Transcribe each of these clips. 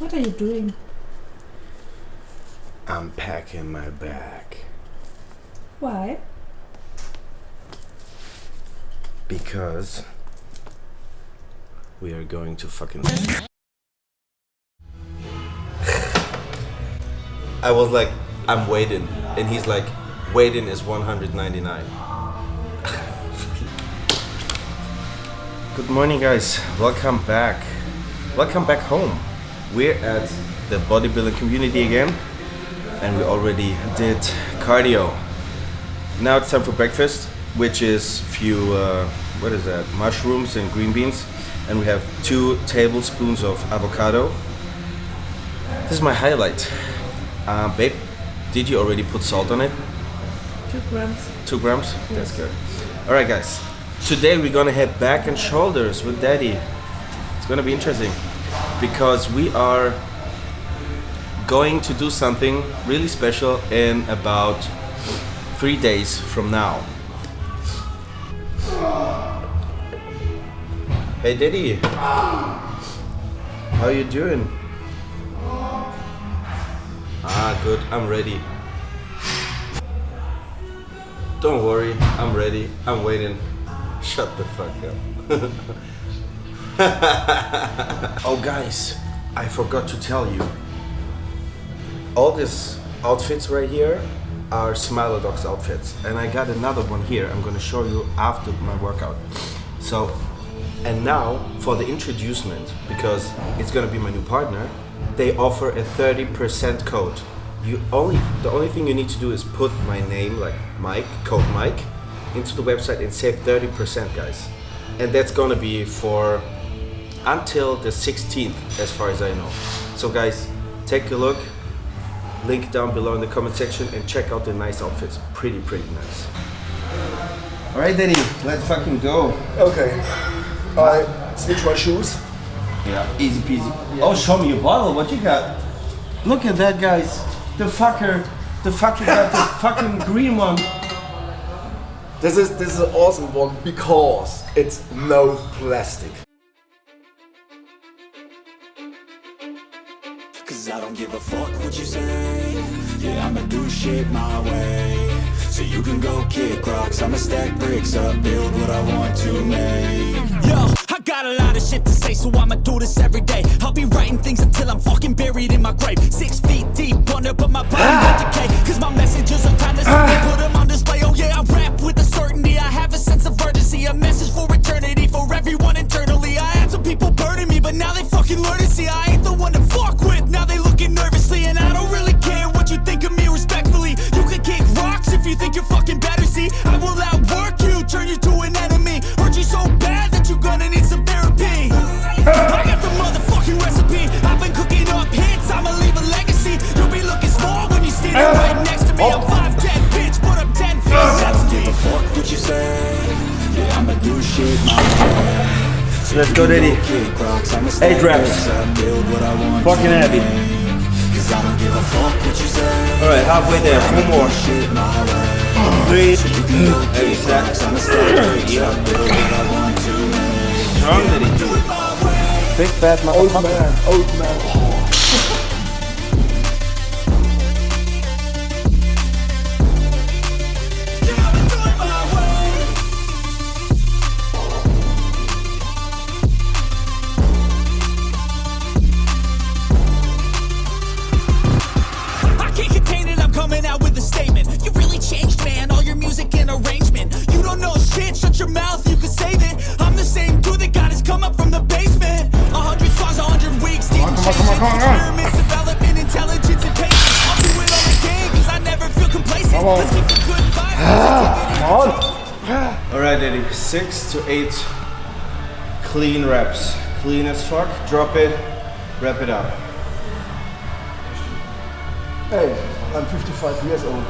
What are you doing? I'm packing my bag Why? because we are going to fucking. I was like, I'm waiting, and he's like, waiting is 199. Good morning, guys. Welcome back. Welcome back home. We're at the bodybuilding community again, and we already did cardio. Now it's time for breakfast, which is few uh, what is that? Mushrooms and green beans, and we have two tablespoons of avocado. This is my highlight. Uh, babe, did you already put salt on it? Two grams. Two grams? That's good. All right, guys. Today we're gonna head back and shoulders with Daddy. It's gonna be interesting because we are going to do something really special in about three days from now. Hey, Daddy. How you doing? Ah, good. I'm ready. Don't worry, I'm ready. I'm waiting. Shut the fuck up. oh, guys, I forgot to tell you. All these outfits right here are Smilodox outfits, and I got another one here. I'm gonna show you after my workout. So, and now for the introducement, because it's gonna be my new partner, they offer a 30% code. You only the only thing you need to do is put my name like Mike, code Mike, into the website and save 30%, guys. And that's gonna be for until the 16th, as far as I know. So, guys, take a look. Link down below in the comment section and check out the nice outfits. Pretty, pretty nice. All right, Danny, let's fucking go. Okay. I switch my shoes. Yeah, easy peasy. Oh, show me your bottle. What you got? Look at that, guys. The fucker, the fucker got the fucking green one. This is this is an awesome one because it's no plastic. Cause I don't give a fuck what you say Yeah, I'ma do shit my way So you can go kick rocks I'ma stack bricks up, build what I want to make Yo, I got a lot of shit to say, so I'ma do this every day. I'll be writing things until I'm fucking buried in my grave. Six feet deep under, but my body won't decay. Cause my a fuck what you say All right, halfway there. Four more. Shit my way Three. So you can go Heavy kick set. rocks I'ma stack bricks up, build what I want to Strong, Daddy. Big fat Old man, old man. All right, Daddy. Six to eight clean reps. Clean as fuck. Drop it. Wrap it up. Hey, I'm 55 years old.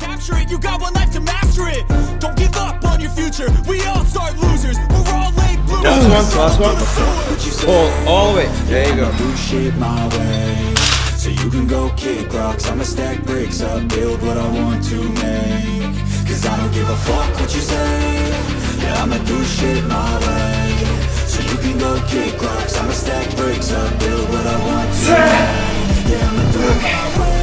Capture it, you got one life to master it. Don't give up on your future, we all start losers. We're all late bloomers. Last one. Last one. Pull all the way. There you go. do shit my way So you can go kick rocks I'ma stack bricks up Build what I want to make Cause I don't give a fuck what you say. Yeah, I'ma do shit my way. So you can go kick rocks. I'ma stack bricks up, build what I want to. Yeah, I'ma do it my way.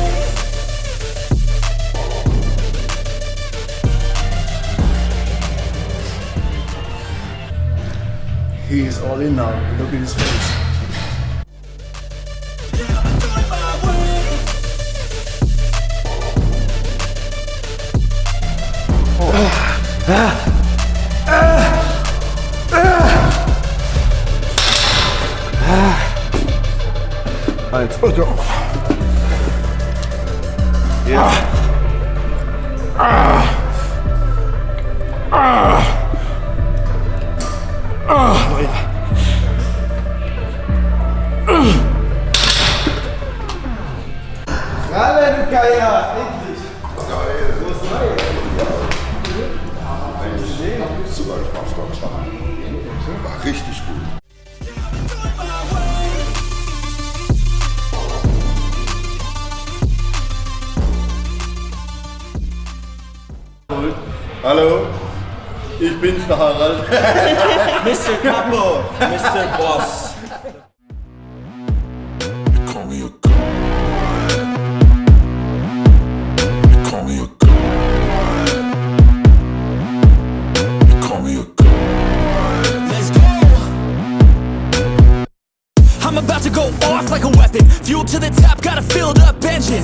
He is all in now, look at his face. 아니 틀어줘 Hallo, ich bin's, der Harald. Mr. Capo! Mr. Boss! Call me a god. Call me a god. Call me a god. Let's go. I'm about to go off like a weapon. Fuel to the top, got a filled up engine.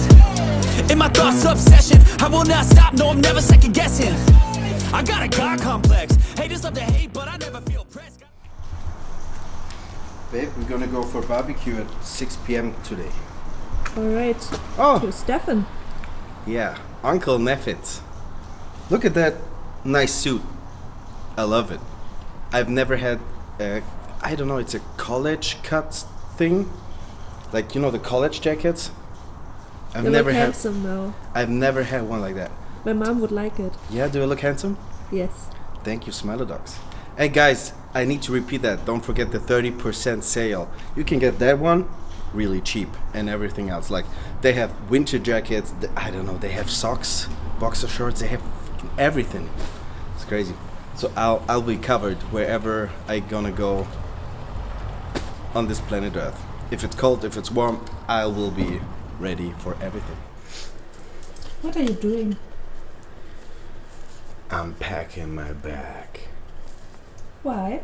In my thoughts, obsession. I will not stop, no, I'm never second guessing. I got a God complex. Haters love to hate, but I never feel pressed. Babe, we're gonna go for barbecue at 6 p.m. today. Alright. Oh! To Stefan. Yeah, Uncle Neffit. Look at that nice suit. I love it. I've never had a, I don't know, it's a college cut thing. Like, you know, the college jackets? I've You never had handsome now. I've never had one like that. My mom would like it. Yeah, do I look handsome? Yes. Thank you, Smilodox. And guys, I need to repeat that. Don't forget the 30% sale. You can get that one really cheap and everything else. Like they have winter jackets, I don't know, they have socks, boxer shorts, they have everything. It's crazy. So I'll I'll be covered wherever I gonna go on this planet Earth. If it's cold, if it's warm, I will be ready for everything. What are you doing? I'm packing my bag Why?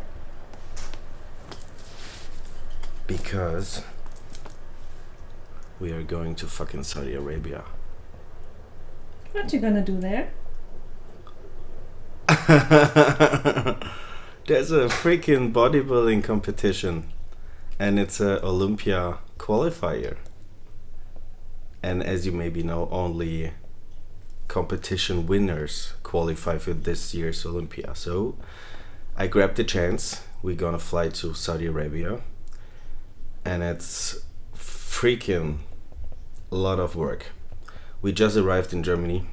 because we are going to fucking Saudi Arabia. What you gonna do there? There's a freaking bodybuilding competition and it's a Olympia qualifier. And as you maybe know, only competition winners qualify for this year's Olympia. So I grabbed the chance. We're gonna fly to Saudi Arabia and it's freaking a lot of work. We just arrived in Germany.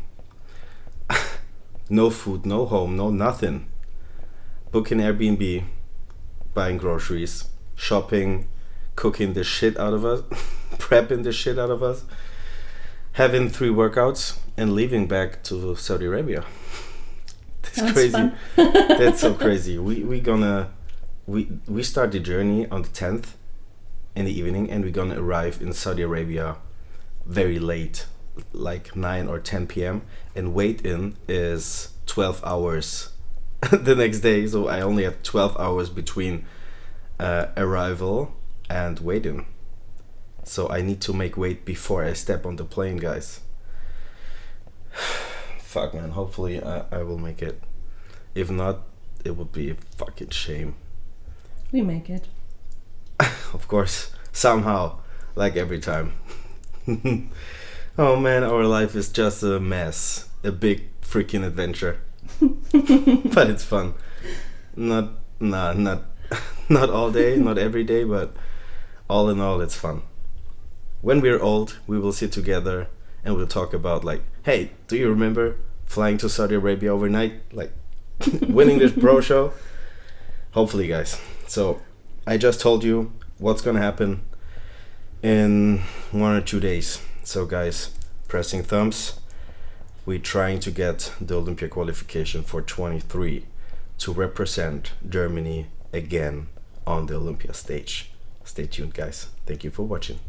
no food, no home, no nothing. Booking Airbnb, buying groceries, shopping, cooking the shit out of us, prepping the shit out of us, having three workouts, and leaving back to Saudi Arabia. That's Sounds crazy. That's so crazy. We we gonna we we start the journey on the tenth in the evening, and we're gonna arrive in Saudi Arabia very late, like nine or ten p.m. And wait in is twelve hours the next day. So I only have twelve hours between uh, arrival and waiting. So I need to make weight before I step on the plane, guys. Fuck, man. Hopefully, I, I will make it. If not, it would be a fucking shame. We make it. Of course, somehow, like every time. oh man, our life is just a mess. A big freaking adventure. but it's fun. Not, nah, not, not all day, not every day, but all in all, it's fun. When we're old, we will sit together and we'll talk about like, hey, do you remember flying to Saudi Arabia overnight, like winning this pro show? Hopefully, guys. So, I just told you what's gonna happen in one or two days. So, guys, pressing thumbs. We're trying to get the Olympia qualification for 23 to represent Germany again on the Olympia stage. Stay tuned, guys. Thank you for watching.